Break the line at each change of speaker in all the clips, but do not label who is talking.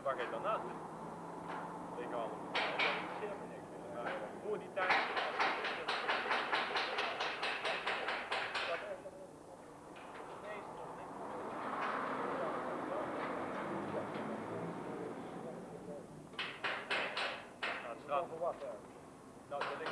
En waar ga je dan naast zitten? Tegen alle. Dat voor die tijd. Nou. Nou, dat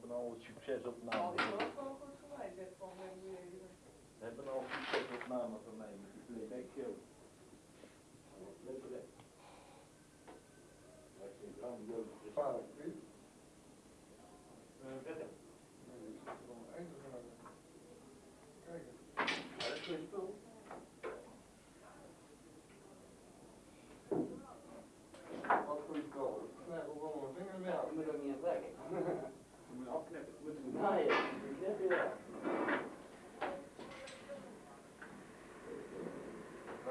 hebben al
het op Nou, dat. We hebben al succesopname van mij met die playback show.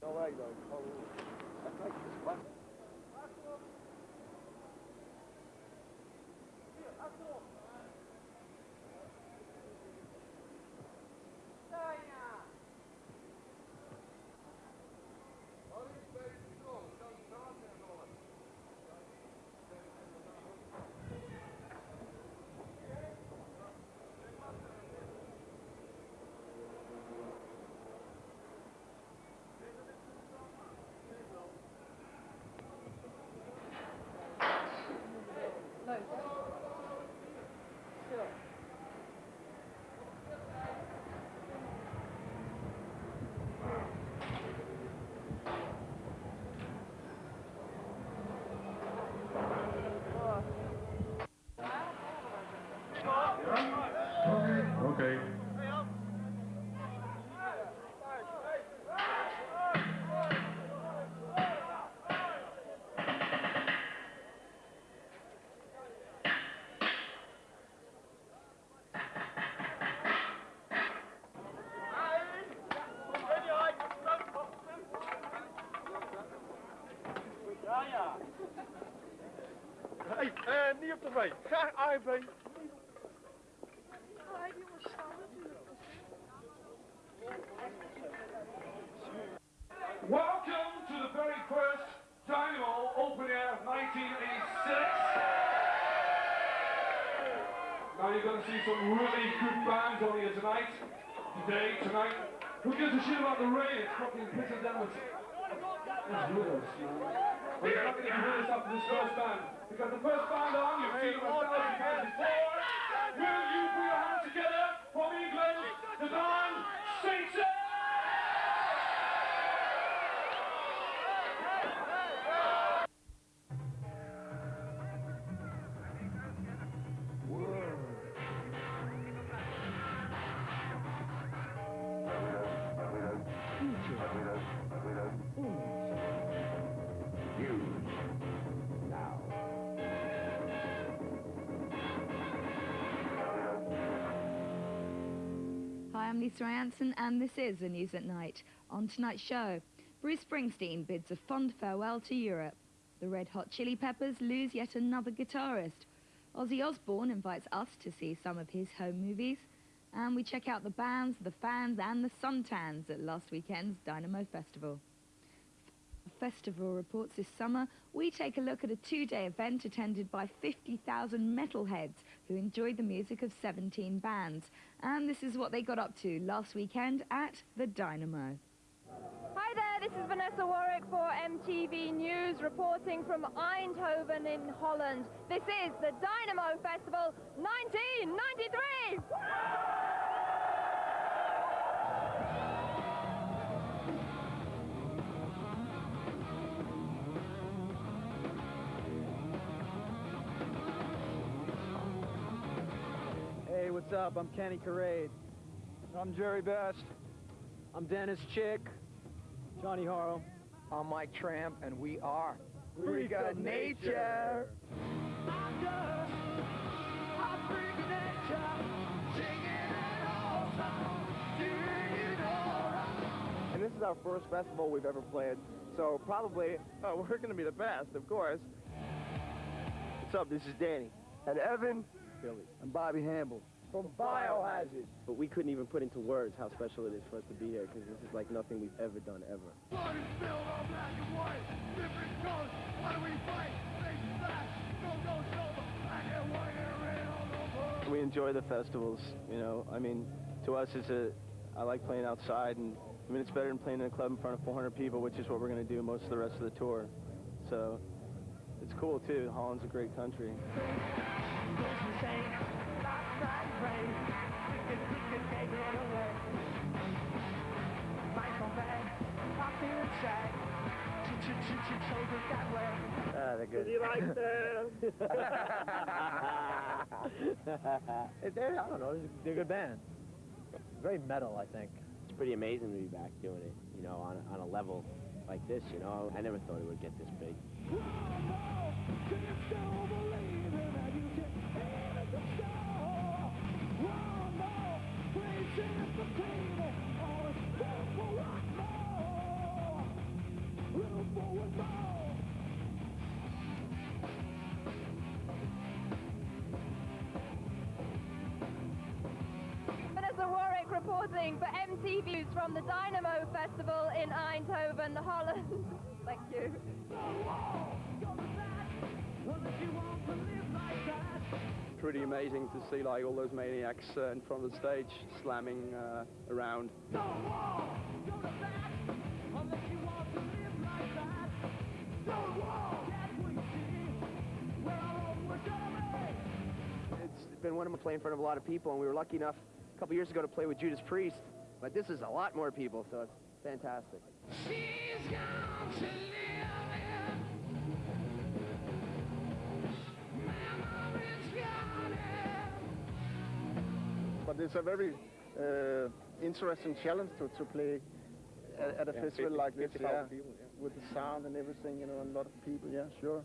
Давай, давай, niet
op tv. Graag AFB.
Welcome to the very first Dynamo Open Air 1986. Now you're going to see some really good bands on here tonight, today, tonight. Who gives a shit about the rain? It's fucking pissing down. It's with us, man. You're not going to with us after this first band. Because the first band on, you've
I'm Lisa I'Anson, and this is the news at night. On tonight's show, Bruce Springsteen bids a fond farewell to Europe. The Red Hot Chili Peppers lose yet another guitarist. Ozzy Osbourne invites us to see some of his home movies. And we check out the bands, the fans, and the suntans at last weekend's Dynamo Festival. Festival reports this summer, we take a look at a two-day event attended by 50,000 metalheads who enjoyed the music of 17 bands. And this is what they got up to last weekend at the Dynamo.
Hi there, this is Vanessa Warwick for MTV News reporting from Eindhoven in Holland. This is the Dynamo Festival 1993!
Up? I'm Kenny Korade.
I'm Jerry Best.
I'm Dennis Chick. Johnny Haro.
I'm Mike Tramp, and we are
Freak of Nature.
And this is our first festival we've ever played, so probably uh, we're going to be the best, of course. What's up? This is Danny. And Evan. Billy.
And Bobby Hambel.
From Biohazard. But we couldn't even put into words how special it is for us to be here, because this is like nothing we've ever done, ever. We enjoy the festivals, you know. I mean, to us, it's a. I like playing outside, and I mean, it's better than playing in a club in front of 400 people, which is what we're going to do most of the rest of the tour. So, it's cool too. Holland's a great country. They're good. I don't know.
They're a good band. Very metal, I think.
It's pretty amazing to be back doing it, you know, on, on a level like this, you know. I never thought it would get this big.
Reporting for MTV News from the Dynamo Festival in Eindhoven, Holland. Thank you.
Pretty amazing to see like all those maniacs uh, in front of the stage slamming uh, around.
It's been one of my play in front of a lot of people, and we were lucky enough a couple years ago to play with Judas Priest. But this is a lot more people, so it's fantastic.
But it's a very uh, interesting challenge to, to play at, at a
Yeah,
festival
50
like this,
50,000
yeah,
people, yeah.
with the sound and everything, you know, and a lot of people, yeah, sure.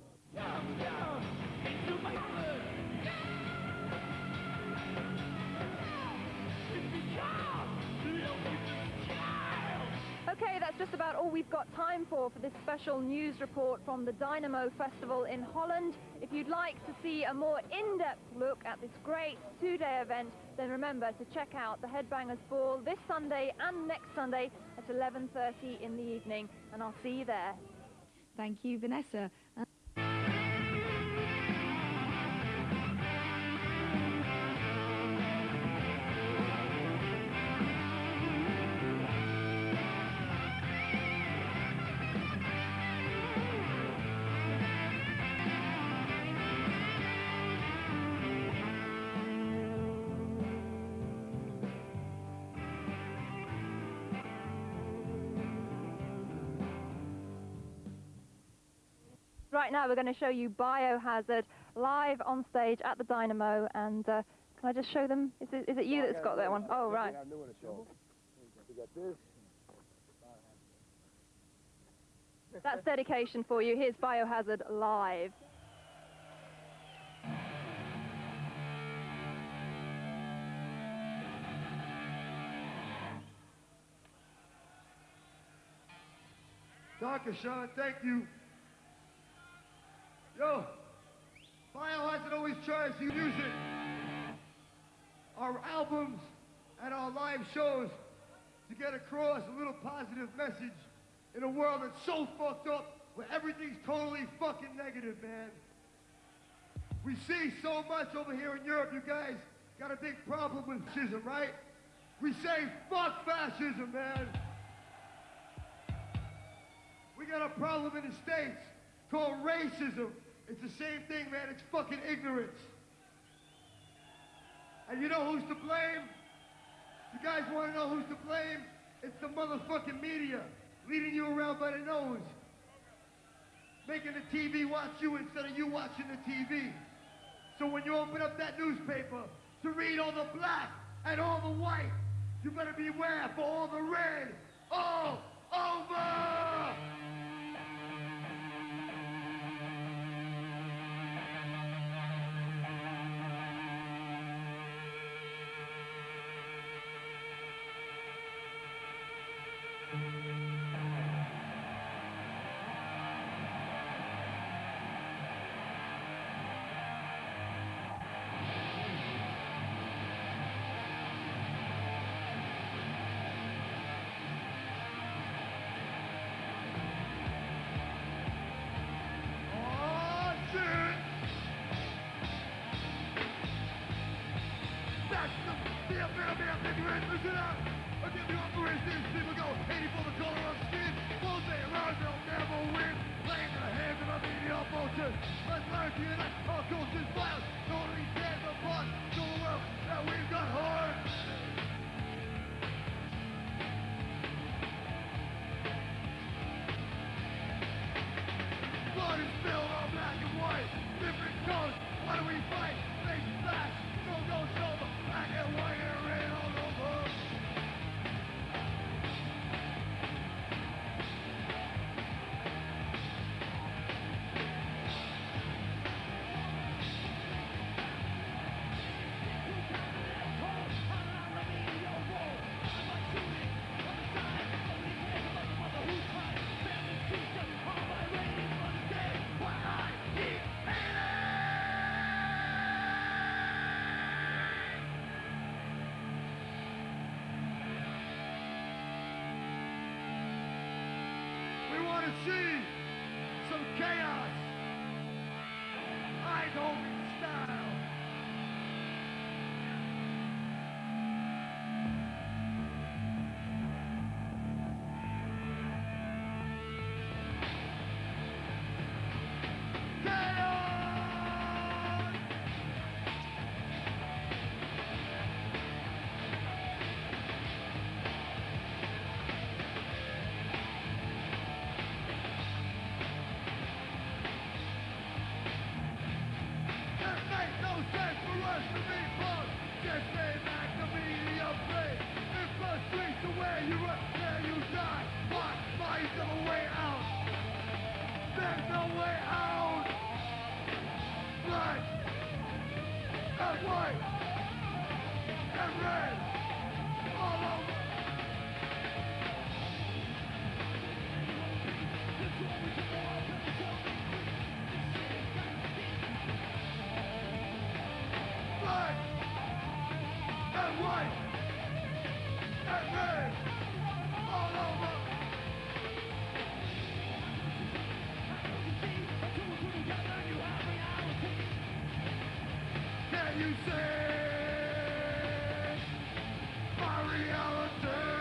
Okay, that's just about all we've got time for for this special news report from the Dynamo Festival in Holland. If you'd like to see a more in-depth look at this great two-day event, then remember to check out the Headbangers Ball this Sunday and next Sunday at 11.30 in the evening, and I'll see you there.
Thank you, Vanessa.
Right now we're going to show you Biohazard live on stage at the Dynamo, and uh, can I just show them? Is it, is it you that's got that one? Oh, right. That's dedication for you. Here's Biohazard live.
Dr. Sean, thank you. Yo, Biohazard always tries to use it. Our albums and our live shows to get across a little positive message in a world that's so fucked up where everything's totally fucking negative, man. We see so much over here in Europe, you guys got a big problem with fascism, right? We say fuck fascism, man. We got a problem in the States called racism. It's the same thing, man. It's fucking ignorance. And you know who's to blame? You guys want to know who's to blame? It's the motherfucking media leading you around by the nose. Making the TV watch you instead of you watching the TV. So when you open up that newspaper to read all the black and all the white, you better beware for all the red all over! 80 for the color of skin. All day around, they'll never win. Laying their hands on the media vultures. Let's learn to unite our culture's violence. Totally tears apart. Show the world that we've got heart. Want to see some chaos. I don't style. My reality?